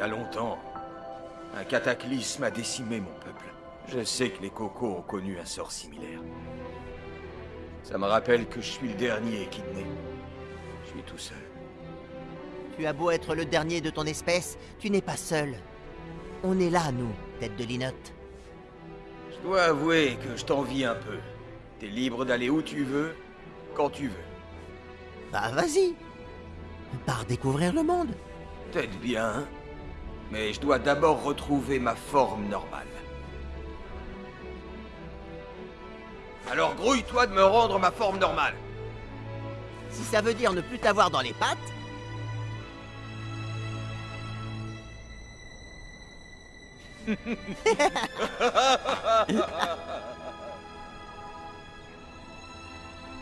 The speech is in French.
y a longtemps, un cataclysme a décimé mon peuple. Je sais que les cocos ont connu un sort similaire. Ça me rappelle que je suis le dernier Echidné. Je suis tout seul. Tu as beau être le dernier de ton espèce, tu n'es pas seul. On est là, nous, tête de linotte. Je dois avouer que je t'envie un peu. T'es libre d'aller où tu veux, quand tu veux. Bah vas-y Pars découvrir le monde Peut-être bien, mais je dois d'abord retrouver ma forme normale. Alors grouille-toi de me rendre ma forme normale Si ça veut dire ne plus t'avoir dans les pattes...